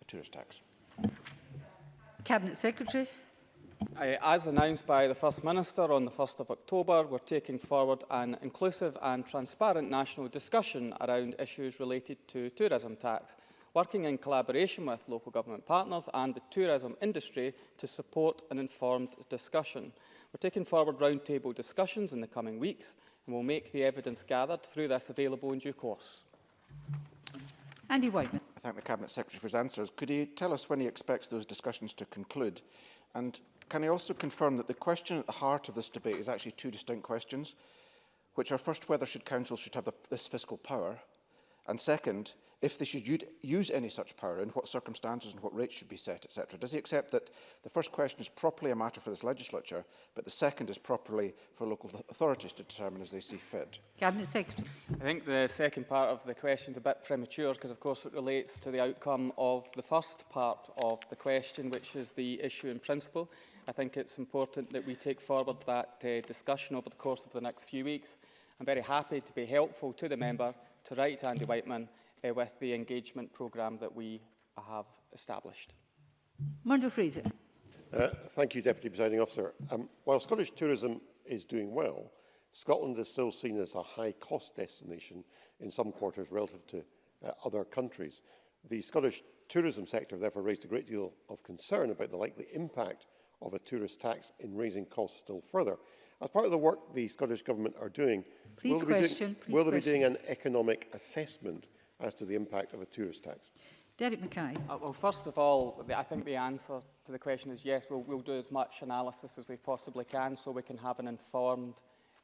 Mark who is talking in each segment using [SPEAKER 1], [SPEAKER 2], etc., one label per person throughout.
[SPEAKER 1] a tourist tax.
[SPEAKER 2] Cabinet Secretary.
[SPEAKER 3] Uh, as announced by the First Minister on the 1st of October, we're taking forward an inclusive and transparent national discussion around issues related to tourism tax, working in collaboration with local government partners and the tourism industry to support an informed discussion. We're taking forward roundtable discussions in the coming weeks and we'll make the evidence gathered through this available in due course.
[SPEAKER 2] Andy Whiteman.
[SPEAKER 1] I thank the Cabinet Secretary for his answers. Could he tell us when he expects those discussions to conclude? And Can I also confirm that the question at the heart of this debate is actually two distinct questions, which are first whether should councils should have the, this fiscal power, and second, if they should use any such power, in what circumstances and what rates should be set, etc. Does he accept that the first question is properly a matter for this legislature, but the second is properly for local authorities to determine as they see fit?
[SPEAKER 2] Cabinet Secretary.
[SPEAKER 3] I think the second part of the question is a bit premature because, of course, it relates to the outcome of the first part of the question, which is the issue in principle. I think it's important that we take forward that uh, discussion over the course of the next few weeks. I'm very happy to be helpful to the member to write Andy Whiteman uh, with the engagement programme that we have established.
[SPEAKER 2] Murdo Fraser.
[SPEAKER 4] Uh, thank you, Deputy Presiding Officer. Um, while Scottish tourism is doing well, Scotland is still seen as a high-cost destination in some quarters relative to uh, other countries. The Scottish tourism sector therefore raised a great deal of concern about the likely impact of a tourist tax in raising costs still further. As part of the work the Scottish Government are doing,
[SPEAKER 2] please
[SPEAKER 4] will,
[SPEAKER 2] question, they,
[SPEAKER 4] be
[SPEAKER 2] doing,
[SPEAKER 4] will they be doing an economic assessment as to the impact of a tourist tax?
[SPEAKER 2] Derek Mackay.
[SPEAKER 3] Uh, well, first of all, I think the answer to the question is yes, we'll, we'll do as much analysis as we possibly can so we can have an informed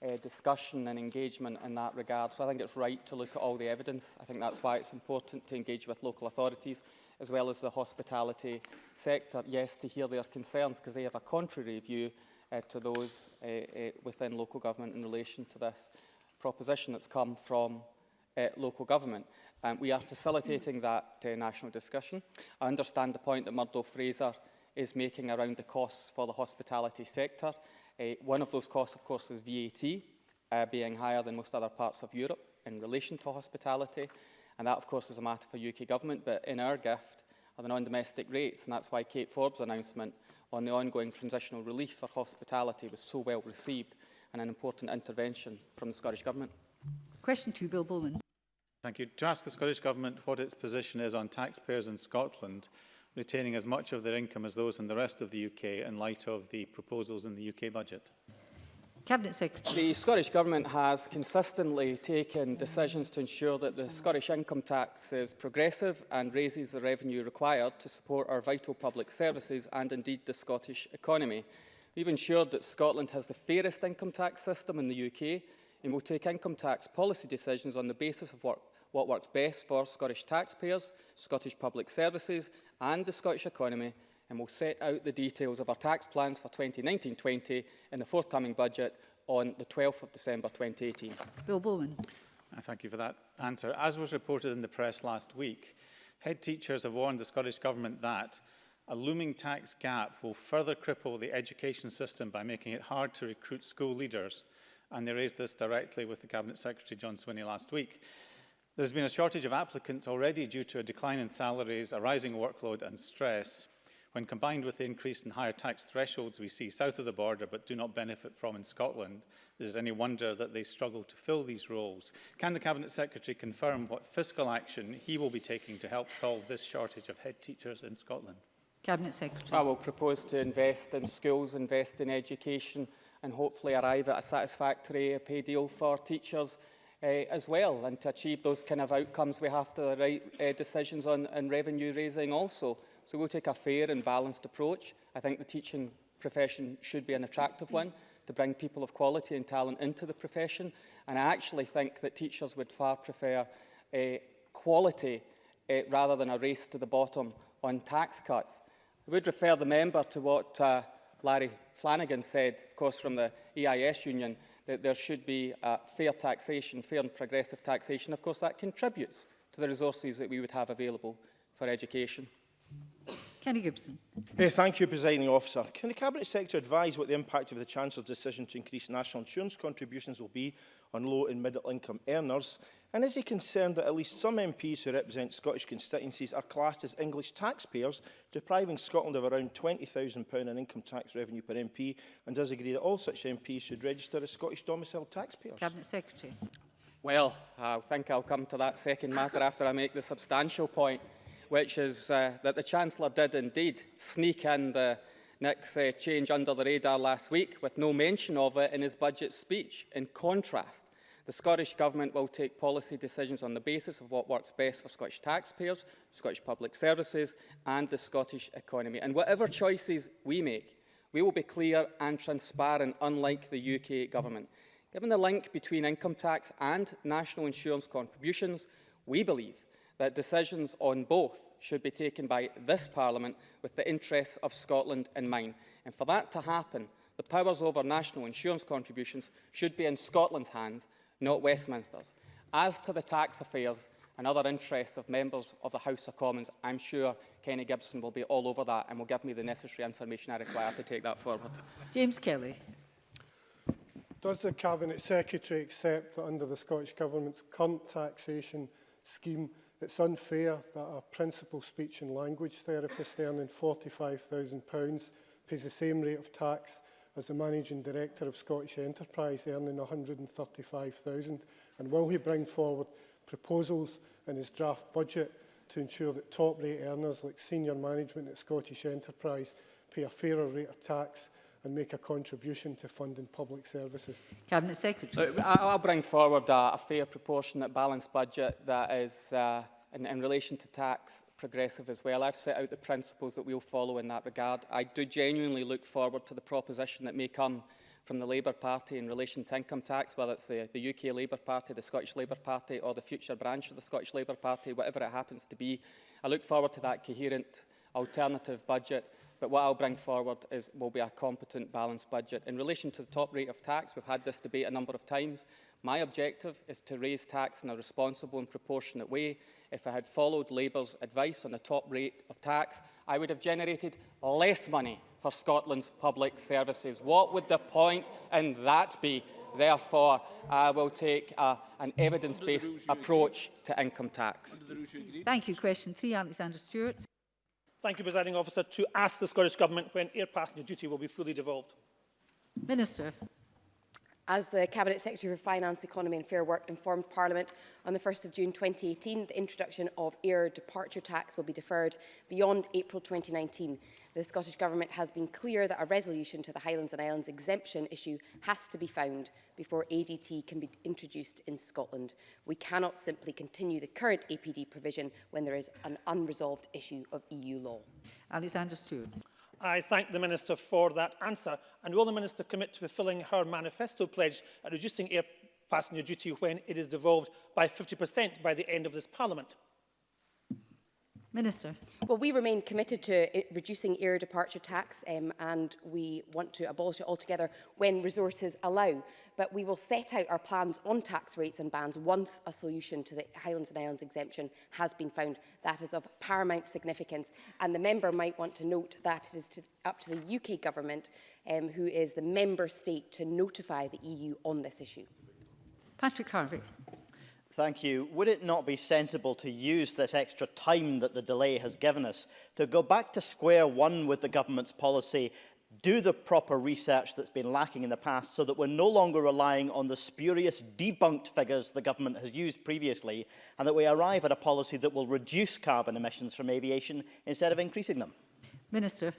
[SPEAKER 3] uh, discussion and engagement in that regard. So I think it's right to look at all the evidence. I think that's why it's important to engage with local authorities. as well as the hospitality sector, yes, to hear their concerns because they have a contrary view uh, to those uh, uh, within local government in relation to this proposition that's come from uh, local government. Um, we are facilitating that uh, national discussion. I understand the point that Murdo Fraser is making around the costs for the hospitality sector. Uh, one of those costs, of course, is VAT, uh, being higher than most other parts of Europe in relation to hospitality. And that, of course, is a matter for UK government, but in our gift are the non-domestic rates, and that's why Kate Forbes' announcement on the ongoing transitional relief for hospitality was so well received and an important intervention from the Scottish Government.
[SPEAKER 2] Question two, Bill Bowman.
[SPEAKER 5] Thank you. To ask the Scottish Government what its position is on taxpayers in Scotland retaining as much of their income as those in the rest of the UK in light of the proposals in the UK budget.
[SPEAKER 2] Cabinet Secretary.
[SPEAKER 3] The Scottish Government has consistently taken decisions to ensure that the Scottish income tax is progressive and raises the revenue required to support our vital public services and indeed the Scottish economy. We've ensured that Scotland has the fairest income tax system in the UK and will take income tax policy decisions on the basis of what, what works best for Scottish taxpayers, Scottish public services and the Scottish economy and will set out the details of our tax plans for 2019-20 in the forthcoming budget on the 12th of December 2018.
[SPEAKER 2] Bill Bowman.
[SPEAKER 5] I uh, thank you for that answer. As was reported in the press last week, head teachers have warned the Scottish Government that a looming tax gap will further cripple the education system by making it hard to recruit school leaders. And they raised this directly with the Cabinet Secretary John Swinney last week. There's been a shortage of applicants already due to a decline in salaries, a rising workload and stress. When combined with the increase in higher tax thresholds we see south of the border but do not benefit from in Scotland, is it any wonder that they struggle to fill these roles? Can the Cabinet Secretary confirm what fiscal action he will be taking to help solve this shortage of head teachers in Scotland?
[SPEAKER 2] Cabinet Secretary.
[SPEAKER 3] I will propose to invest in schools, invest in education and hopefully arrive at a satisfactory pay deal for teachers uh, as well. And to achieve those kind of outcomes, we have to write uh, decisions on, on revenue raising also. So we'll take a fair and balanced approach. I think the teaching profession should be an attractive one to bring people of quality and talent into the profession. And I actually think that teachers would far prefer uh, quality uh, rather than a race to the bottom on tax cuts. I would refer the member to what uh, Larry Flanagan said, of course, from the EIS union, that there should be uh, fair taxation, fair and progressive taxation. Of course, that contributes to the resources that we would have available for education.
[SPEAKER 2] Kenny Gibson.
[SPEAKER 6] Hey, thank you, Presiding Officer. Can the Cabinet Secretary advise what the impact of the Chancellor's decision to increase national insurance contributions will be on low and middle income earners? And is he concerned that at least some MPs who represent Scottish constituencies are classed as English taxpayers, depriving Scotland of around £20,000 in income tax revenue per MP, and does agree that all such MPs should register as Scottish domiciled taxpayers?
[SPEAKER 2] Cabinet Secretary.
[SPEAKER 3] Well, I think I'll come to that second matter after I make the substantial point. which is uh, that the Chancellor did indeed sneak in the next uh, change under the radar last week with no mention of it in his budget speech. In contrast, the Scottish Government will take policy decisions on the basis of what works best for Scottish taxpayers, Scottish public services and the Scottish economy. And whatever choices we make, we will be clear and transparent, unlike the UK Government. Given the link between income tax and national insurance contributions, we believe that decisions on both should be taken by this Parliament with the interests of Scotland in mind. And for that to happen, the powers over national insurance contributions should be in Scotland's hands, not Westminster's. As to the tax affairs and other interests of members of the House of Commons, I'm sure Kenny Gibson will be all over that and will give me the necessary information I require to take that forward.
[SPEAKER 2] James Kelly.
[SPEAKER 7] Does the Cabinet Secretary accept that under the Scottish Government's current taxation scheme, It's unfair that a principal speech and language therapist earning £45,000 pays the same rate of tax as the managing director of Scottish Enterprise earning 135,000 and will he bring forward proposals in his draft budget to ensure that top rate earners like senior management at Scottish Enterprise pay a fairer rate of tax and make a contribution to funding public services.
[SPEAKER 2] Cabinet Secretary.
[SPEAKER 3] Uh, I'll bring forward a, a fair proportionate balanced budget that is uh, in, in relation to tax progressive as well. I've set out the principles that we'll follow in that regard. I do genuinely look forward to the proposition that may come from the Labour Party in relation to income tax, whether it's the, the UK Labour Party, the Scottish Labour Party or the future branch of the Scottish Labour Party, whatever it happens to be. I look forward to that coherent alternative budget But what I'll bring forward is, will be a competent, balanced budget. In relation to the top rate of tax, we've had this debate a number of times. My objective is to raise tax in a responsible and proportionate way. If I had followed Labour's advice on the top rate of tax, I would have generated less money for Scotland's public services. What would the point in that be? Therefore, I will take uh, an evidence-based approach to income tax.
[SPEAKER 2] Thank you. Question three, Alexander Stewart.
[SPEAKER 8] thank you, presiding officer, to ask the Scottish Government when air passenger duty will be fully devolved?
[SPEAKER 2] Minister.
[SPEAKER 9] As the Cabinet Secretary for Finance, Economy and Fair Work informed Parliament on the 1 st of June 2018, the introduction of air departure tax will be deferred beyond April 2019. The Scottish Government has been clear that a resolution to the Highlands and Islands exemption issue has to be found before ADT can be introduced in Scotland. We cannot simply continue the current APD provision when there is an unresolved issue of EU law.
[SPEAKER 2] Alexander Stewart.
[SPEAKER 8] I thank the Minister for that answer. And will the Minister commit to fulfilling her manifesto pledge at reducing air passenger duty when it is devolved by 50% by the end of this Parliament?
[SPEAKER 2] Minister.
[SPEAKER 9] Well, we remain committed to uh, reducing air departure tax um, and we want to abolish it altogether when resources allow. But we will set out our plans on tax rates and bans once a solution to the Highlands and Islands exemption has been found. That is of paramount significance. And the member might want to note that it is to, up to the UK government, um, who is the member state, to notify the EU on this issue.
[SPEAKER 2] Patrick Harvey.
[SPEAKER 10] Thank you. Would it not be sensible to use this extra time that the delay has given us to go back to square one with the government's policy, do the proper research that's been lacking in the past so that we're no longer relying on the spurious debunked figures the government has used previously and that we arrive at a policy that will reduce carbon emissions from aviation instead of increasing them?
[SPEAKER 2] Minister.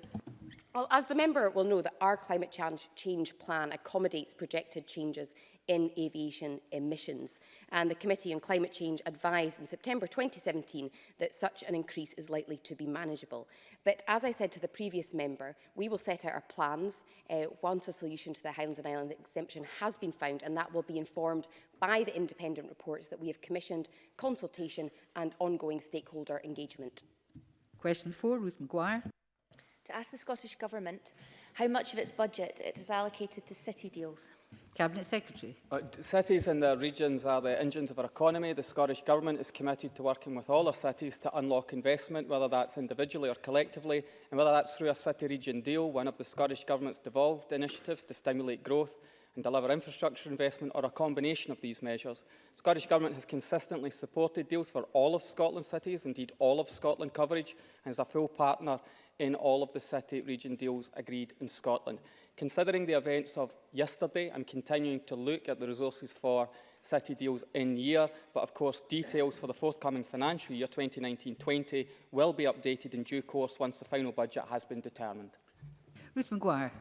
[SPEAKER 9] Well, As the member will know that our climate change, change plan accommodates projected changes in aviation emissions. And the Committee on Climate Change advised in September 2017 that such an increase is likely to be manageable. But as I said to the previous member, we will set out our plans uh, once a solution to the Highlands and Islands exemption has been found, and that will be informed by the independent reports that we have commissioned, consultation and ongoing stakeholder engagement.
[SPEAKER 2] Question four, Ruth McGuire
[SPEAKER 11] to ask the Scottish Government how much of its budget it has allocated to city deals.
[SPEAKER 2] Cabinet Secretary.
[SPEAKER 3] Uh, cities and their regions are the engines of our economy. The Scottish Government is committed to working with all our cities to unlock investment, whether that's individually or collectively, and whether that's through a city region deal, one of the Scottish Government's devolved initiatives to stimulate growth and deliver infrastructure investment or a combination of these measures. The Scottish Government has consistently supported deals for all of Scotland's cities, indeed all of Scotland coverage, and is a full partner in all of the city region deals agreed in Scotland. Considering the events of yesterday, I'm continuing to look at the resources for city deals in year, but of course details for the forthcoming financial year 2019-20 will be updated in due course once the final budget has been determined.
[SPEAKER 2] Ruth McGuire.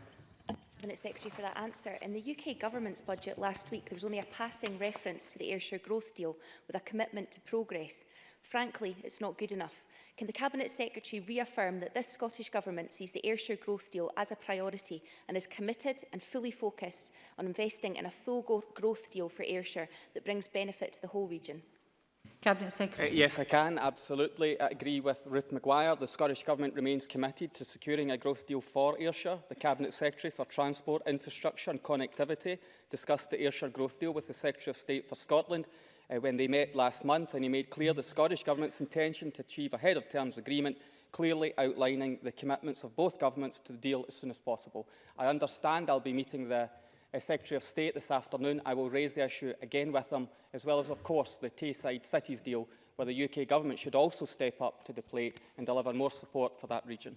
[SPEAKER 11] Cabinet Secretary for that answer. In the UK Government's budget last week, there was only a passing reference to the Ayrshire Growth Deal with a commitment to progress. Frankly, it's not good enough. Can the Cabinet Secretary reaffirm that this Scottish Government sees the Ayrshire growth deal as a priority and is committed and fully focused on investing in a full growth deal for Ayrshire that brings benefit to the whole region?
[SPEAKER 2] Cabinet Secretary.
[SPEAKER 3] Uh, yes, I can absolutely agree with Ruth Maguire. The Scottish Government remains committed to securing a growth deal for Ayrshire. The Cabinet Secretary for Transport, Infrastructure and Connectivity discussed the Ayrshire growth deal with the Secretary of State for Scotland uh, when they met last month, and he made clear the Scottish Government's intention to achieve a head-of-terms agreement clearly outlining the commitments of both governments to the deal as soon as possible. I understand I'll be meeting the uh, Secretary of State this afternoon. I will raise the issue again with them, as well as, of course, the Tayside Cities deal, where the UK Government should also step up to the plate and deliver more support for that region.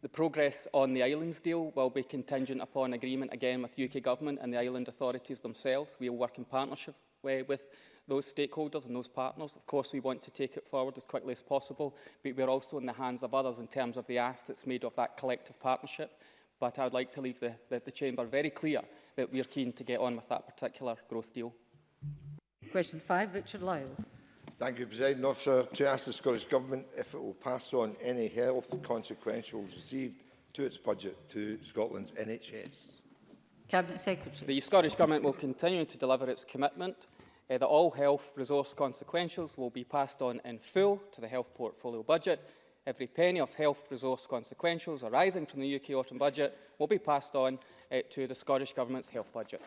[SPEAKER 12] The
[SPEAKER 3] progress on the islands deal will be contingent upon agreement again with UK Government and the island authorities themselves. We will work in partnership uh, with those stakeholders and those partners. Of course, we want to take it forward as quickly as possible, but we're also in the hands of others in terms of the ask that's made of that collective partnership. But I'd like to leave the, the, the Chamber very clear that we are keen to get on with that particular growth deal.
[SPEAKER 2] Question 5, Richard Lyle.
[SPEAKER 13] Thank you, President Officer. To ask the Scottish Government if it will pass on any health consequentials received to its budget to Scotland's NHS.
[SPEAKER 2] Cabinet Secretary.
[SPEAKER 3] The Scottish Government will continue to deliver its commitment uh, eh, that all health resource consequentials will be passed on in full to the health portfolio budget. Every penny of health resource consequentials arising from the UK autumn budget will be passed on uh, to the Scottish Government's health budget.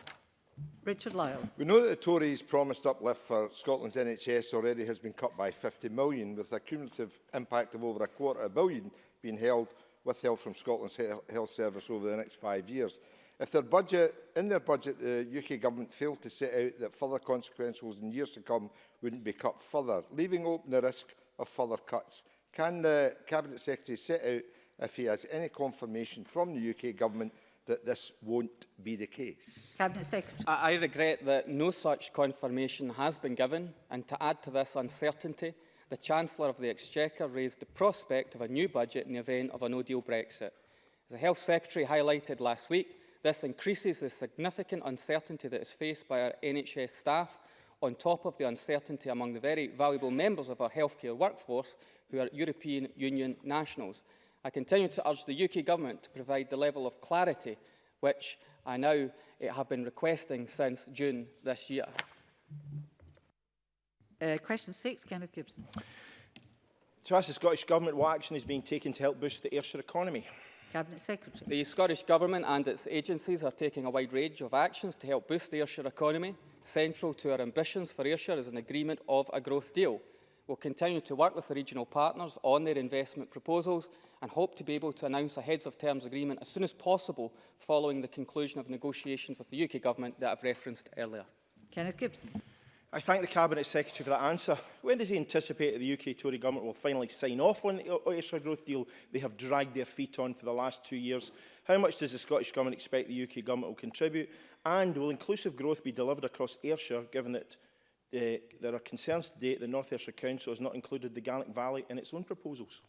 [SPEAKER 2] Richard Lyle.
[SPEAKER 13] We know that the Tories' promised uplift for Scotland's NHS already has been cut by 50 million, with a cumulative impact of over a quarter of a billion being held with help from Scotland's he Health Service over the next five years. If their budget, in their budget, the UK government failed to set out that further consequentials in years to come wouldn't be cut further, leaving open the risk of further cuts. Can the Cabinet Secretary set out if he has any confirmation from the UK government that this won't be the case.
[SPEAKER 2] Cabinet Secretary.
[SPEAKER 3] I, I regret that no such confirmation has been given and to add to this uncertainty, the Chancellor of the Exchequer raised the prospect of a new budget in the event of a no-deal Brexit. As the Health Secretary highlighted last week, This increases the significant uncertainty that is faced by our NHS staff on top of the uncertainty among the very valuable members of our healthcare workforce who are European Union nationals. I continue to urge the UK Government to provide the level of clarity which I now eh, have been requesting since June this year.
[SPEAKER 2] Uh, question six, Kenneth Gibson.
[SPEAKER 6] To ask the Scottish Government what action is being taken to help boost the Ayrshire economy.
[SPEAKER 2] Cabinet Secretary.
[SPEAKER 3] The Scottish Government and its agencies are taking a wide range of actions to help boost the Ayrshire economy. Central to our ambitions for Ayrshire is an agreement of a growth deal. We'll continue to work with the regional partners on their investment proposals and hope to be able to announce a heads of terms agreement as soon as possible following the conclusion of negotiations with the UK Government that I've referenced earlier.
[SPEAKER 2] Kenneth Gibson.
[SPEAKER 6] I thank the Cabinet Secretary for that answer. When does he anticipate that the UK Tory government will finally sign off on the Oyster growth deal they have dragged their feet on for the last two years? How much does the Scottish Government expect the UK government will contribute? And will inclusive growth be delivered across Ayrshire, given that uh, there are concerns today that the North Ayrshire Council has not included the Gaelic Valley in its own proposals?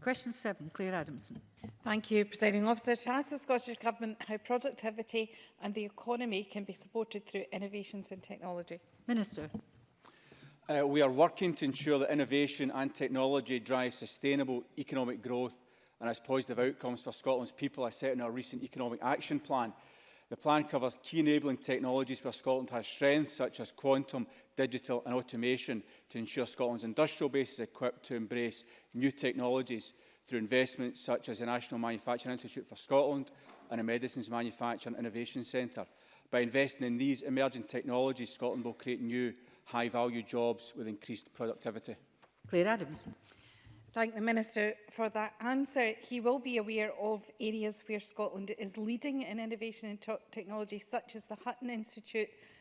[SPEAKER 2] Question 7, Claire Adamson.
[SPEAKER 12] Thank you, Presiding Officer. To ask the Scottish Government how productivity and the economy can be supported through innovations in technology.
[SPEAKER 2] Minister.
[SPEAKER 14] Uh, we are working to ensure that innovation and technology drive sustainable economic growth and has positive outcomes for Scotland's people I set in our recent economic action plan. The plan covers key enabling technologies where Scotland has strengths such as quantum, digital and automation to ensure Scotland's industrial base is equipped to embrace new technologies through investments such as the National Manufacturing Institute for Scotland and a Medicines Manufacturing Innovation Centre. By investing in these emerging technologies, Scotland will create new high-value jobs with increased productivity.
[SPEAKER 2] Claire Adams.
[SPEAKER 12] Thank the Minister for that answer. He will be aware of areas where Scotland is leading in innovation and technology, such as the Hutton Institute,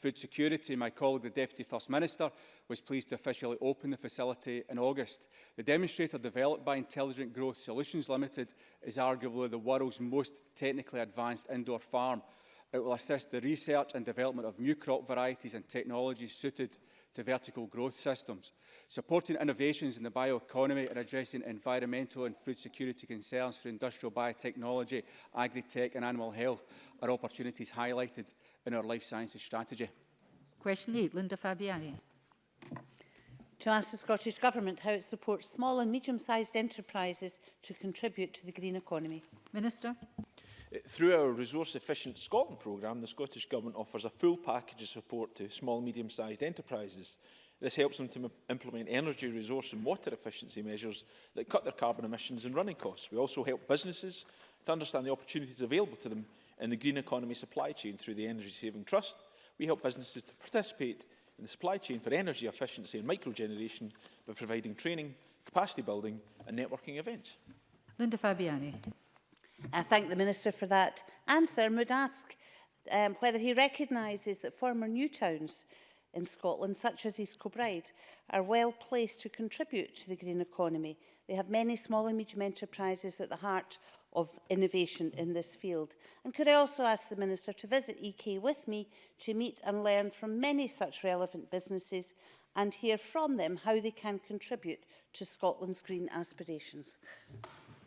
[SPEAKER 14] food security. My colleague, the Deputy First Minister, was pleased to officially open the facility in August. The demonstrator developed by Intelligent Growth Solutions Limited is arguably the world's most technically advanced indoor farm It will assist the research and development of new crop varieties and technologies suited to vertical growth systems, supporting innovations in the bioeconomy and addressing environmental and food security concerns for industrial biotechnology, agri-tech and animal health are opportunities highlighted in our life sciences strategy.
[SPEAKER 2] Question 8, Linda Fabiani.
[SPEAKER 15] To ask the Scottish Government how it supports small and medium-sized enterprises to contribute to the green economy.
[SPEAKER 2] Minister.
[SPEAKER 16] Through our Resource Efficient Scotland programme, the Scottish Government offers a full package of support to small and medium-sized enterprises. This helps them to implement energy, resource and water efficiency measures that cut their carbon emissions and running costs. We also help businesses to understand the opportunities available to them in the green economy supply chain through the Energy Saving Trust. We help businesses to participate in the supply chain for energy efficiency and microgeneration by providing training, capacity building and networking events.
[SPEAKER 2] Linda Fabiani.
[SPEAKER 15] I thank the Minister for that answer and would ask um, whether he recognises that former new towns in Scotland, such as East Kilbride, are well placed to contribute to the green economy. They have many small and medium enterprises at the heart of innovation in this field. And could I also ask the Minister to visit EK with me to meet and learn from many such relevant businesses and hear from them how they can contribute to Scotland's green aspirations.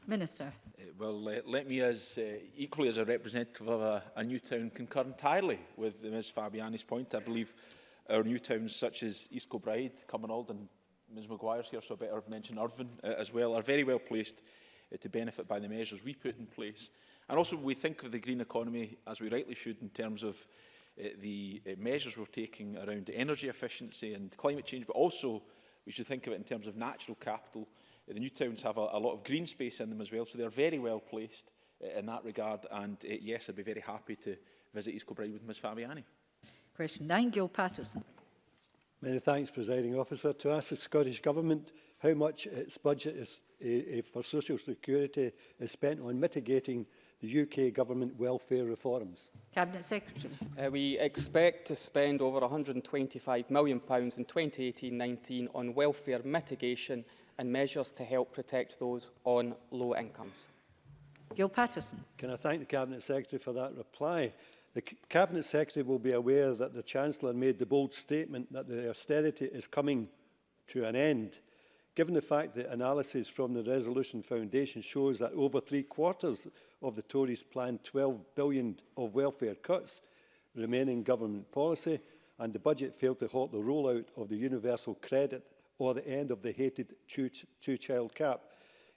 [SPEAKER 2] Minister.
[SPEAKER 16] Uh, well, uh, let me, as uh, equally as a representative of a, a new town, concur entirely with Ms Fabiani's point. I believe our new towns such as East Kilbride, Cumbernauld and Ms Maguire's here, so I better mention Irvine uh, as well, are very well placed uh, to benefit by the measures we put in place. And also we think of the green economy, as we rightly should, in terms of uh, the uh, measures we're taking around energy efficiency and climate change, but also we should think of it in terms of natural capital, Uh, the new towns have a, a lot of green space in them as well, so they are very well placed uh, in that regard. And uh, yes, I'd be very happy to visit East Kilbride with Ms Fabiani.
[SPEAKER 2] Question 9, Gil Patterson.
[SPEAKER 17] Many thanks, Presiding Officer. To ask the Scottish Government how much its budget is, uh, for social security is spent on mitigating the UK government welfare reforms?
[SPEAKER 2] Cabinet Secretary.
[SPEAKER 3] Uh, we expect to spend over £125 million in 2018-19 on welfare mitigation and measures to help protect those on low incomes.
[SPEAKER 2] Gil Patterson.
[SPEAKER 17] Can I thank the Cabinet Secretary for that reply? The Cabinet Secretary will be aware that the Chancellor made the bold statement that the austerity is coming to an end. Given the fact that analysis from the Resolution Foundation shows that over three quarters of the Tories planned 12 billion of welfare cuts, remaining government policy, and the budget failed to halt the rollout of the universal credit or the end of the hated two-child two cap.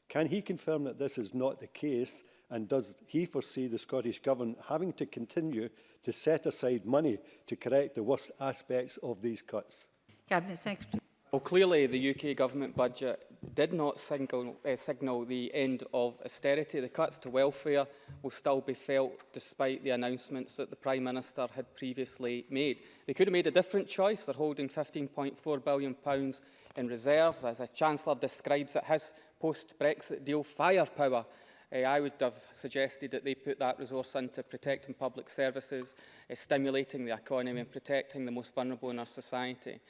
[SPEAKER 17] Can he confirm that this is not the case and does he foresee the Scottish Government having to continue to set aside money to correct the worst aspects of these cuts?
[SPEAKER 2] Cabinet Secretary.
[SPEAKER 3] Well, clearly the UK government budget did not single, uh, signal the end of austerity. The cuts to welfare will still be felt despite the announcements that the Prime Minister had previously made. They could have made a different choice. They're holding £15.4 billion pounds in reserves. As a Chancellor describes it, his post-Brexit deal firepower uh, I would have suggested that they put that resource into protecting public services, uh, stimulating the economy and protecting the most vulnerable in our society.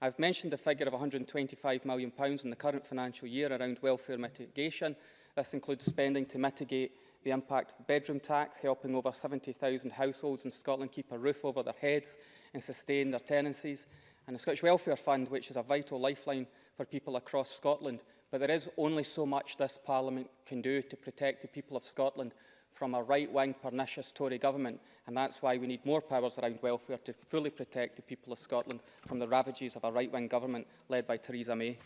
[SPEAKER 3] I've mentioned the figure of £125 million in the current financial year around welfare mitigation. This includes spending to mitigate the impact of the bedroom tax, helping over 70,000 households in Scotland keep a roof over their heads and sustain their tenancies, and the Scottish Welfare Fund, which is a vital lifeline for people across Scotland. But there is only so much this Parliament can do to protect the people of Scotland from a right-wing pernicious Tory government, and that's why we need more powers around welfare to fully protect the people of Scotland from the ravages of a right-wing government led by Theresa May.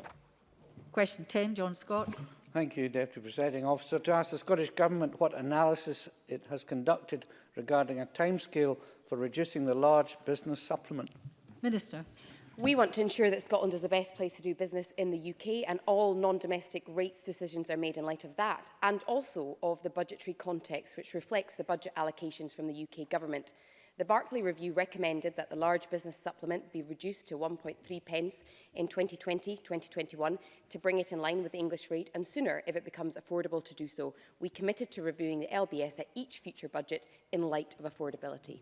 [SPEAKER 2] Question 10, John Scott.
[SPEAKER 18] Thank you, Deputy Presiding Officer. To ask the Scottish Government what analysis it has conducted regarding a timescale for reducing the large business supplement.
[SPEAKER 2] Minister.
[SPEAKER 9] We want to ensure that Scotland is the best place to do business in the UK and all non-domestic rates decisions are made in light of that and also of the budgetary context which reflects the budget allocations from the UK government. The Barclay Review recommended that the large business supplement be reduced to 1.3 pence in 2020-2021 to bring it in line with the English rate and sooner if it becomes affordable to do so. We committed to reviewing the LBS at each future budget in light of affordability.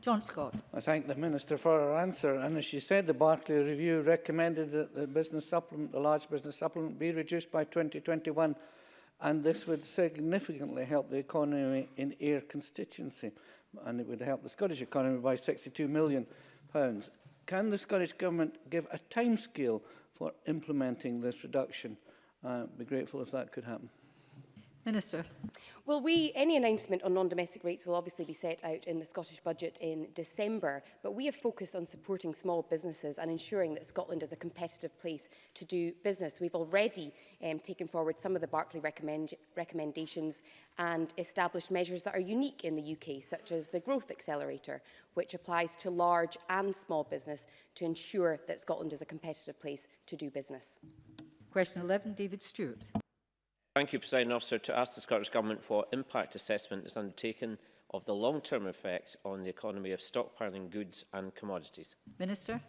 [SPEAKER 2] John Scott.
[SPEAKER 18] I thank the Minister for her answer. And as she said, the Barclay Review recommended that the business supplement, the large business supplement be reduced by 2021 and this would significantly help the economy in Ayr constituency and it would help the Scottish economy by 62 million pounds. Can the Scottish Government give a timescale for implementing this reduction? I'd uh, be grateful if that could happen.
[SPEAKER 2] Minister.
[SPEAKER 9] Well, we, any announcement on non-domestic rates will obviously be set out in the Scottish Budget in December, but we have focused on supporting small businesses and ensuring that Scotland is a competitive place to do business. We've already um, taken forward some of the Barclay recommend recommendations and established measures that are unique in the UK, such as the Growth Accelerator, which applies to large and small business to ensure that Scotland is a competitive place to do business.
[SPEAKER 2] Question 11, David Stewart.
[SPEAKER 19] Thank you, President Officer. To ask the Scottish Government what impact assessment is undertaken of the long-term effect on the economy of stockpiling goods and commodities.
[SPEAKER 2] Minister.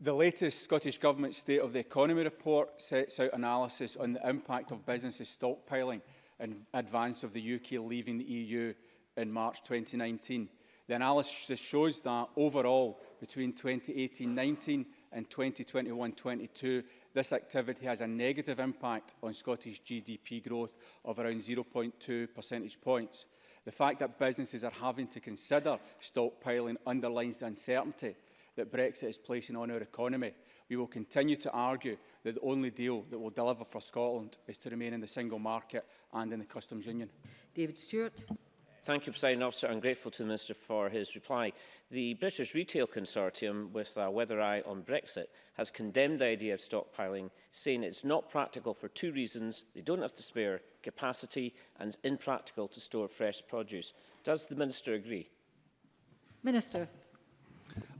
[SPEAKER 14] The latest Scottish Government State of the Economy report sets out analysis on the impact of businesses stockpiling in advance of the UK leaving the EU in March 2019. The analysis shows that overall, between 2018-19 in 2021-22, this activity has a negative impact on Scottish GDP growth of around 0.2 percentage points. The fact that businesses are having to consider stockpiling underlines the uncertainty that Brexit is placing on our economy. We will continue to argue that the only deal that will deliver for Scotland is to remain in the single market and in the customs union.
[SPEAKER 2] David Stewart
[SPEAKER 19] thank you, President Officer. I'm grateful to the Minister for his reply. The British Retail Consortium, with a uh, weather eye on Brexit, has condemned the idea of stockpiling, saying it's not practical for two reasons. They don't have the spare capacity and it's impractical to store fresh produce. Does the Minister agree?
[SPEAKER 2] Minister.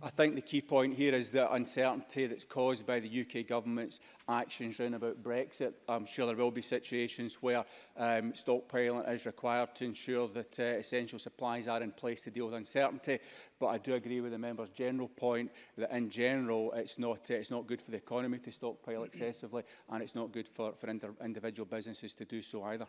[SPEAKER 14] I think the key point here is the uncertainty that's caused by the UK government's actions around about Brexit. I'm sure there will be situations where um, stockpiling is required to ensure that uh, essential supplies are in place to deal with uncertainty. But I do agree with the member's general point that in general it's not, uh, it's not good for the economy to stockpile excessively and it's not good for, for individual businesses to do so either.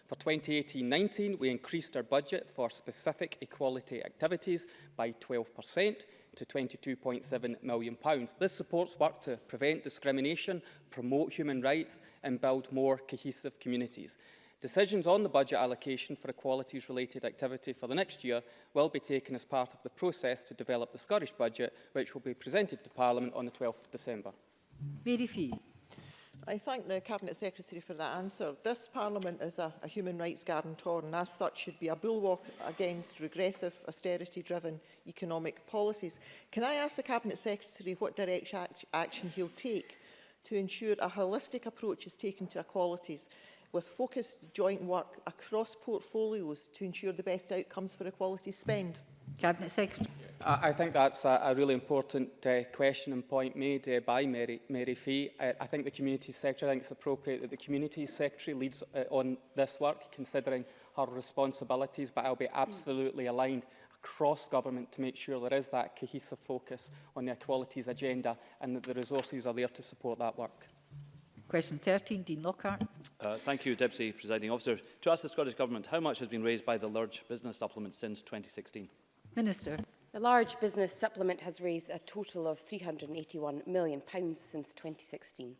[SPEAKER 3] For 2018-19, we increased our budget for specific equality activities by 12 per cent, to £22.7 million. This supports work to prevent discrimination, promote human rights and build more cohesive communities. Decisions on the budget allocation for equalities-related activity for the next year will be taken as part of the process to develop the Scottish budget, which will be presented to Parliament on the 12th of December.
[SPEAKER 2] Mary Fee.
[SPEAKER 20] I thank the Cabinet Secretary for that answer. This Parliament is a, a human rights guarantor and as such should be a bulwark against regressive, austerity-driven economic policies. Can I ask the Cabinet Secretary what direct act action he'll take to ensure a holistic approach is taken to equalities with focused joint work across portfolios to ensure the best outcomes for equality spend?
[SPEAKER 2] Cabinet Secretary.
[SPEAKER 3] I think that's a, really important uh, question and point made uh, by Mary, Mary Fee. I, uh, I think the Community Secretary, I think it's appropriate that the Community Secretary leads uh, on this work, considering her responsibilities, but I'll be absolutely aligned across government to make sure there is that cohesive focus on the equalities agenda and that the resources are there to support that work.
[SPEAKER 2] Question 13, Dean Lockhart.
[SPEAKER 21] Uh, thank you, Deputy Presiding Officer. To ask the Scottish Government, how much has been raised by the large business supplement since 2016?
[SPEAKER 2] Minister.
[SPEAKER 9] The large business supplement has raised a total of £381 million since 2016.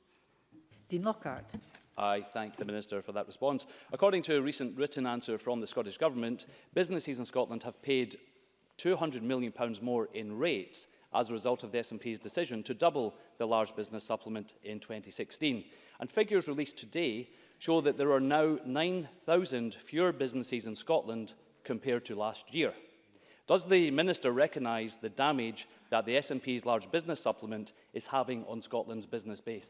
[SPEAKER 2] Dean Lockhart.
[SPEAKER 21] I thank the Minister for that response. According to a recent written answer from the Scottish Government, businesses in Scotland have paid £200 million more in rates as a result of the SNP's decision to double the large business supplement in 2016. And figures released today show that there are now 9,000 fewer businesses in Scotland compared to last year. Does the Minister recognise the damage that the SNP's large business supplement is having on Scotland's business base?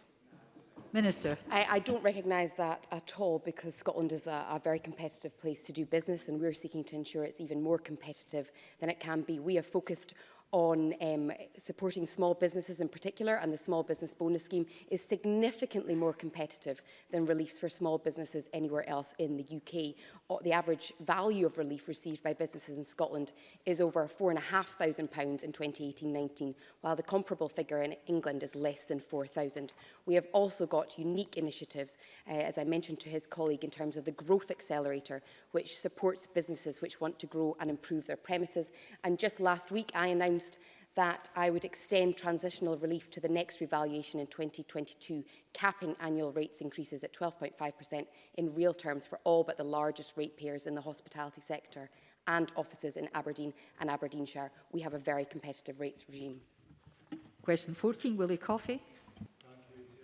[SPEAKER 2] Minister.
[SPEAKER 9] I, I don't recognise that at all because Scotland is a, a very competitive place to do business and we're seeking to ensure it's even more competitive than it can be. We are focused on um, supporting small businesses in particular and the small business bonus scheme is significantly more competitive than reliefs for small businesses anywhere else in the UK. Uh, the average value of relief received by businesses in Scotland is over £4,500 in 2018-19, while the comparable figure in England is less than 4000 We have also got unique initiatives, uh, as I mentioned to his colleague, in terms of the Growth Accelerator, which supports businesses which want to grow and improve their premises. And just last week, I announced announced that I would extend transitional relief to the next revaluation in 2022, capping annual rates increases at 12.5% in real terms for all but the largest ratepayers in the hospitality sector and offices in Aberdeen and Aberdeenshire. We have a very competitive rates regime.
[SPEAKER 2] Question 14, Willie Coffey.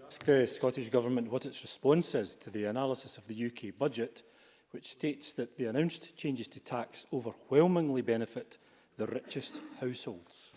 [SPEAKER 22] Ask the Scottish Government what its response is to the analysis of the UK budget, which states that the announced changes to tax overwhelmingly benefit the richest households?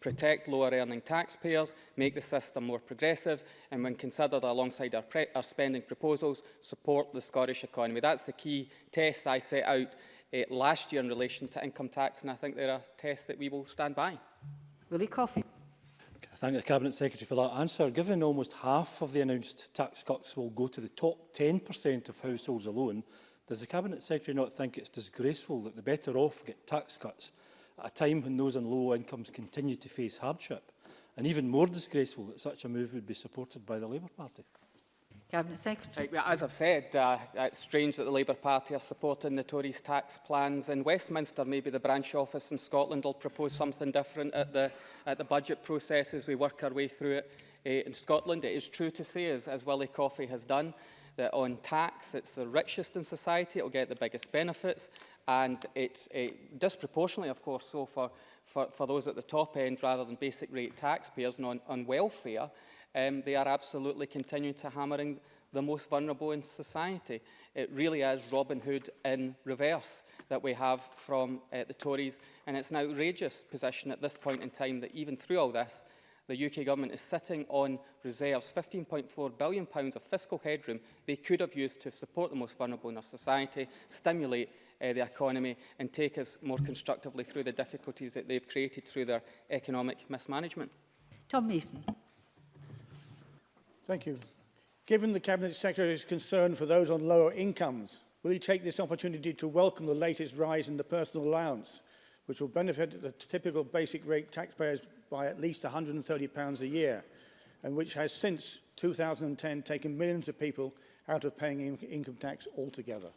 [SPEAKER 3] protect lower earning taxpayers, make the system more progressive, and when considered alongside our, our spending proposals, support the Scottish economy. That's the key test I set out uh, last year in relation to income tax, and I think there are tests that we will stand by.
[SPEAKER 2] Willie Coffey.
[SPEAKER 22] Thank the Cabinet Secretary for that answer. Given almost half of the announced tax cuts will go to the top 10% of households alone, does the Cabinet Secretary not think it's disgraceful that the better off get tax cuts at a time when those in low incomes continue to face hardship? And even more disgraceful that such a move would be supported by the Labour Party?
[SPEAKER 2] Cabinet Secretary.
[SPEAKER 3] Right, well, as I've said, uh, it's strange that the Labour Party are supporting the Tories' tax plans in Westminster. Maybe the branch office in Scotland will propose something different at the, at the budget process as we work our way through it uh, in Scotland. It is true to say, as, as Willie Coffey has done, that on tax, it's the richest in society, it'll get the biggest benefits, and it, it disproportionately, of course, so for, for, for those at the top end rather than basic rate taxpayers and on, on welfare, um, they are absolutely continuing to hammering the most vulnerable in society. It really is Robin Hood in reverse that we have from uh, the Tories, and it's an outrageous position at this point in time that even through all this, the UK government is sitting on reserves, £15.4 billion of fiscal headroom they could have used to support the most vulnerable in our society, stimulate uh, the economy and take us more constructively through the difficulties that they've created through their economic mismanagement.
[SPEAKER 2] Tom Mason.
[SPEAKER 23] Thank you. Given the Cabinet Secretary's concern for those on lower incomes, will he take this opportunity to welcome the latest rise in the personal allowance, which will benefit the typical basic rate taxpayers by at least £130 a year, and which has since 2010 taken millions of people out of paying in income tax altogether.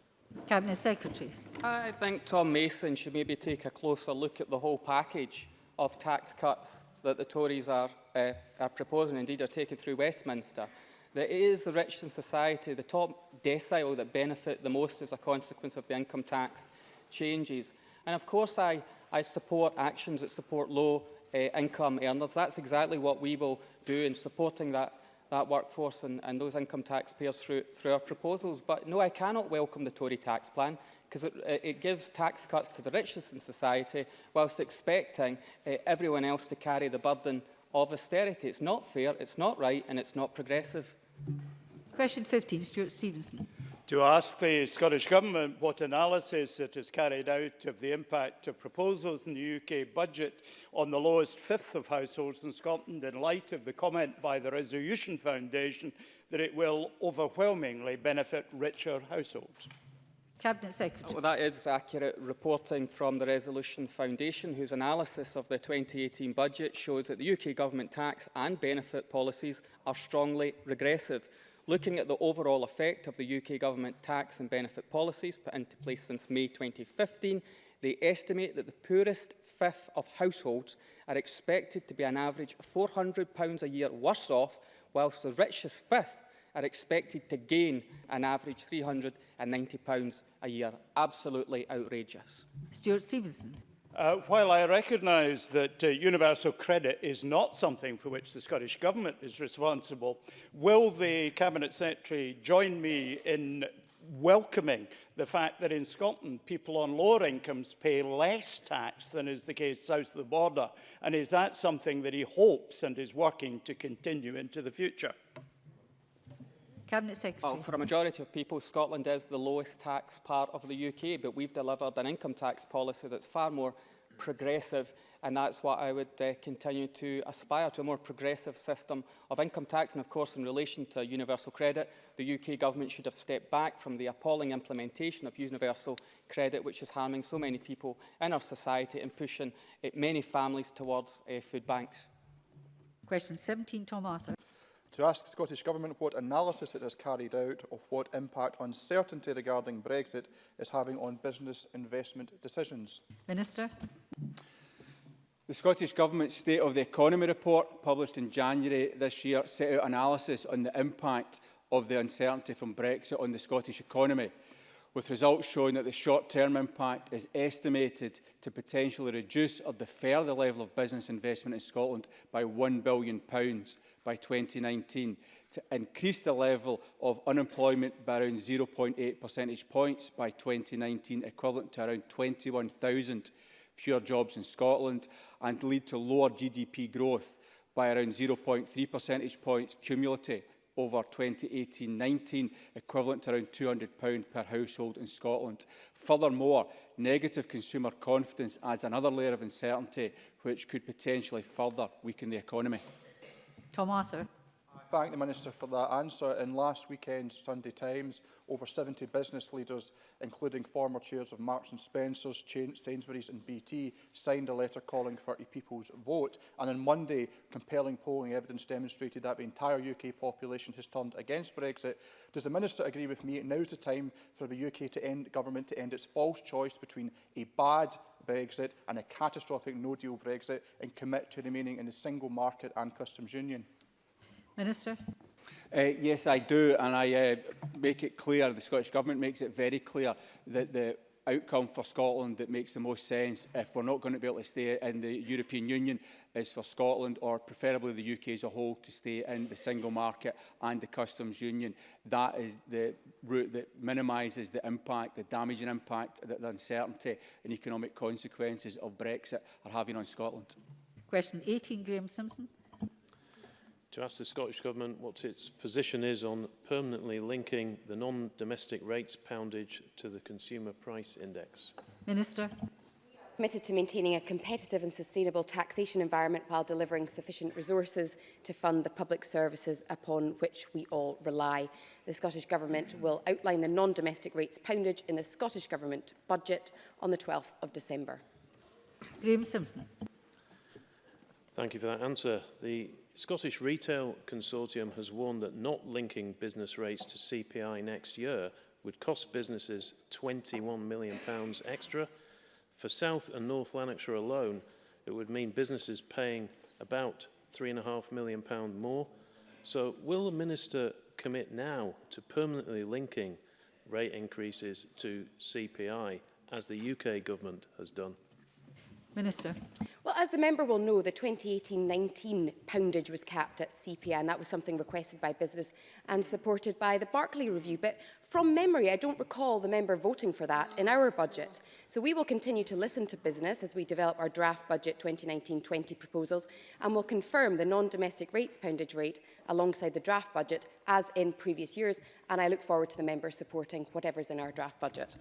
[SPEAKER 2] Cabinet Secretary.
[SPEAKER 3] I think Tom Mason should maybe take a closer look at the whole package of tax cuts that the Tories are, uh, are proposing, indeed are taking through Westminster. That it is the rich in society, the top decile that benefit the most as a consequence of the income tax changes. And of course I, I support actions that support low uh, income earners. That's exactly what we will do in supporting that, that workforce and, and those income taxpayers through, through our proposals. But no, I cannot welcome the Tory tax plan because it, it gives tax cuts to the richest in society whilst expecting uh, everyone else to carry the burden of austerity. It's not fair, it's not right and it's not progressive.
[SPEAKER 2] Question 15, Stuart Stevenson.
[SPEAKER 24] to ask the Scottish Government what analysis it has carried out of the impact of proposals in the UK budget on the lowest fifth of households in Scotland in light of the comment by the Resolution Foundation that it will overwhelmingly benefit richer households.
[SPEAKER 2] Cabinet Secretary.
[SPEAKER 3] Well, oh, that is accurate reporting from the Resolution Foundation, whose analysis of the 2018 budget shows that the UK government tax and benefit policies are strongly regressive. Looking at the overall effect of the UK Government tax and benefit policies put into place since May 2015, they estimate that the poorest fifth of households are expected to be an average £400 a year worse off, whilst the richest fifth are expected to gain an average £390 a year. Absolutely outrageous.
[SPEAKER 2] Stuart Stevenson.
[SPEAKER 24] Uh, while I recognise that uh, universal credit is not something for which the Scottish Government is responsible, will the Cabinet Secretary join me in welcoming the fact that in Scotland people on lower incomes pay less tax than is the case south of the border? And is that something that he hopes and is working to continue into the future?
[SPEAKER 2] Cabinet Secretary.
[SPEAKER 3] Well, for a majority of people, Scotland is the lowest tax part of the UK, but we've delivered an income tax policy that's far more progressive and that's what I would uh, continue to aspire to, a more progressive system of income tax. And of course, in relation to universal credit, the UK government should have stepped back from the appalling implementation of universal credit, which is harming so many people in our society and pushing uh, many families towards uh, food banks.
[SPEAKER 2] Question 17, Tom Arthur.
[SPEAKER 25] to ask the Scottish Government what analysis it has carried out of what impact uncertainty regarding Brexit is having on business investment decisions.
[SPEAKER 2] Minister.
[SPEAKER 14] The Scottish Government's State of the Economy report, published in January this year, set out analysis on the impact of the uncertainty from Brexit on the Scottish economy with results showing that the short-term impact is estimated to potentially reduce or defer the level of business investment in Scotland by £1 billion by 2019, to increase the level of unemployment by around 0.8 percentage points by 2019, equivalent to around 21,000 fewer jobs in Scotland, and lead to lower GDP growth by around 0.3 percentage points cumulative over 2018-19, equivalent to around £200 per household in Scotland. Furthermore, negative consumer confidence adds another layer of uncertainty which could potentially further weaken the economy.
[SPEAKER 2] Tom Arthur
[SPEAKER 25] thank the Minister for that answer. In last weekend's Sunday Times, over 70 business leaders, including former chairs of Marks and Spencer's, Sainsbury's and BT, signed a letter calling for a people's vote. And on Monday, compelling polling evidence demonstrated that the entire UK population has turned against Brexit. Does the Minister agree with me now is the time for the UK to end, government to end its false choice between a bad Brexit and a catastrophic no-deal Brexit and commit to remaining in the single market and customs union?
[SPEAKER 2] Minister.
[SPEAKER 14] Uh, yes, I do, and I uh, make it clear, the Scottish Government makes it very clear that the outcome for Scotland that makes the most sense if we're not going to be able to stay in the European Union is for Scotland or preferably the UK as a whole to stay in the single market and the customs union. That is the route that minimises the impact, the damaging impact, the, the uncertainty and economic consequences of Brexit are having on Scotland.
[SPEAKER 2] Question 18, Graham Simpson
[SPEAKER 26] to ask the Scottish Government what its position is on permanently linking the non-domestic rates poundage to the Consumer Price Index.
[SPEAKER 2] Minister.
[SPEAKER 9] committed to maintaining a competitive and sustainable taxation environment while delivering sufficient resources to fund the public services upon which we all rely. The Scottish Government will outline the non-domestic rates poundage in the Scottish Government budget on the 12th of December.
[SPEAKER 2] Graeme Simpson.
[SPEAKER 26] Thank you for that answer. The Scottish Retail Consortium has warned that not linking business rates to CPI next year would cost businesses £21 million extra. For South and North Lanarkshire alone, it would mean businesses paying about £3.5 million more. So will the Minister commit now to permanently linking rate increases to CPI, as the UK government has done?
[SPEAKER 2] Minister
[SPEAKER 9] as the member will know, the 2018-19 poundage was capped at CPI, and that was something requested by business and supported by the Barclay Review. But from memory, I don't recall the member voting for that in our budget. So we will continue to listen to business as we develop our draft budget 2019-20 proposals, and will confirm the non-domestic rates poundage rate alongside the draft budget, as in previous years. And I look forward to the member supporting whatever's in our draft budget.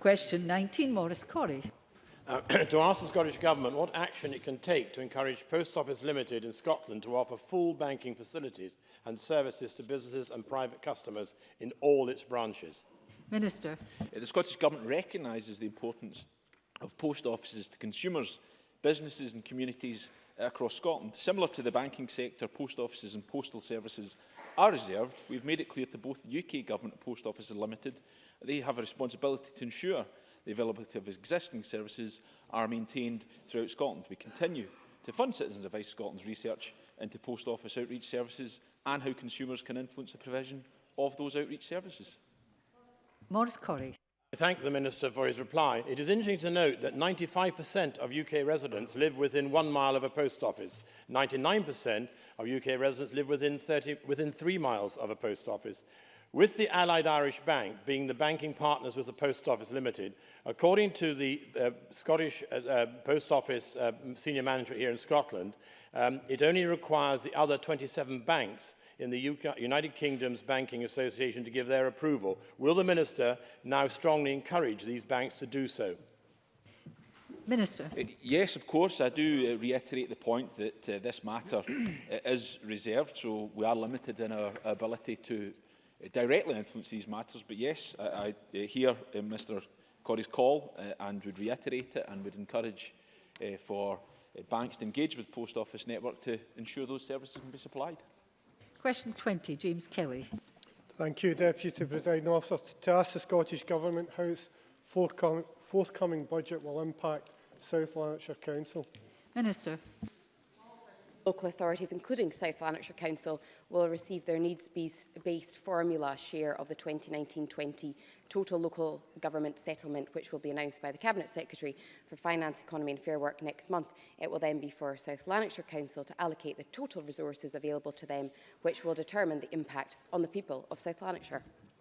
[SPEAKER 2] Question 19, Maurice Corrie.
[SPEAKER 27] Uh, to ask the Scottish Government what action it can take to encourage Post Office Limited in Scotland to offer full banking facilities and services to businesses and private customers in all its branches.
[SPEAKER 2] Minister.
[SPEAKER 16] Uh, the Scottish Government recognises the importance of post offices to consumers, businesses and communities across Scotland. Similar to the banking sector, post offices and postal services are reserved. We've made it clear to both the UK Government and Post Office Limited they have a responsibility to ensure the availability of existing services are maintained throughout Scotland. We continue to fund Citizens Advice Scotland's research into post office outreach services and how consumers can influence the provision of those outreach services.
[SPEAKER 2] Morris Corey.
[SPEAKER 27] I thank the Minister for his reply. It is interesting to note that 95% of UK residents live within one mile of a post office. 99% of UK residents live within, 30, within three miles of a post office. With the Allied Irish Bank being the banking partners with the Post Office Limited, according to the uh, Scottish uh, uh, Post Office uh, senior manager here in Scotland, um, it only requires the other 27 banks in the UK United Kingdom's Banking Association to give their approval. Will the Minister now strongly encourage these banks to do so?
[SPEAKER 2] Minister.
[SPEAKER 16] Uh, yes, of course. I do uh, reiterate the point that uh, this matter uh, is reserved, so we are limited in our ability to Uh, directly influence these matters. But yes, I, I uh, hear uh, Mr Corrie's call and would reiterate it and would encourage for banks to engage with Post Office Network to ensure those services can be supplied.
[SPEAKER 2] Question 20, James Kelly.
[SPEAKER 28] Thank you, Deputy Presiding Officer. To ask the Scottish Government how its forthcoming, forthcoming budget will impact South Lanarkshire Council.
[SPEAKER 2] Minister
[SPEAKER 9] local authorities, including South Lanarkshire Council, will receive their needs-based formula share of the 2019-20 total local government settlement, which will be announced by the Cabinet Secretary for Finance, Economy and Fair Work next month. It will then be for South Lanarkshire Council to allocate the total resources available to them, which will determine the impact on the people of South Lanarkshire.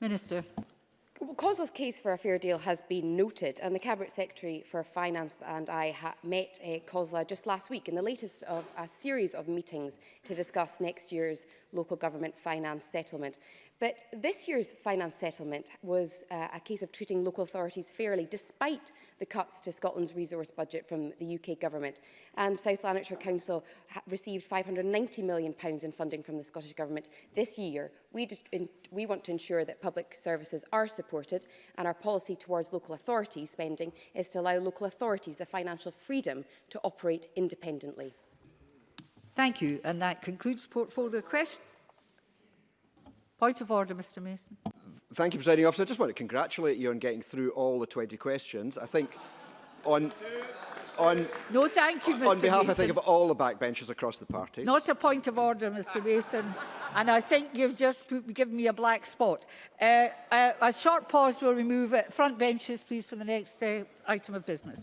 [SPEAKER 28] Minister.
[SPEAKER 9] COSLA's case for a fair deal has been noted, and the Cabinet Secretary for Finance and I met uh, eh, COSLA just last week in the latest of a series of meetings to discuss next year's local government finance settlement. But this year's finance settlement was uh, a case of treating local authorities fairly, despite the cuts to Scotland's resource budget from the UK government. And South Lanarkshire Council received £590 million in funding from the Scottish government this year. We, just, in, we want to ensure that public services are supported, and our policy towards local authority spending is to allow local authorities the financial freedom to operate independently.
[SPEAKER 2] Thank you. And that concludes portfolio questions. Point of order, Mr Mason.
[SPEAKER 29] Thank you, Presiding Officer. I just want to congratulate you on getting through all the 20 questions. I think on... On,
[SPEAKER 2] no, thank you, Mr.
[SPEAKER 29] On behalf,
[SPEAKER 2] Mason.
[SPEAKER 29] I think, of all the backbenchers across the party.
[SPEAKER 2] Not a point of order, Mr. Mason. and I think you've just put, given me a black spot. Uh, uh, a short pause will remove it. Front benches, please, for the next uh, item of business.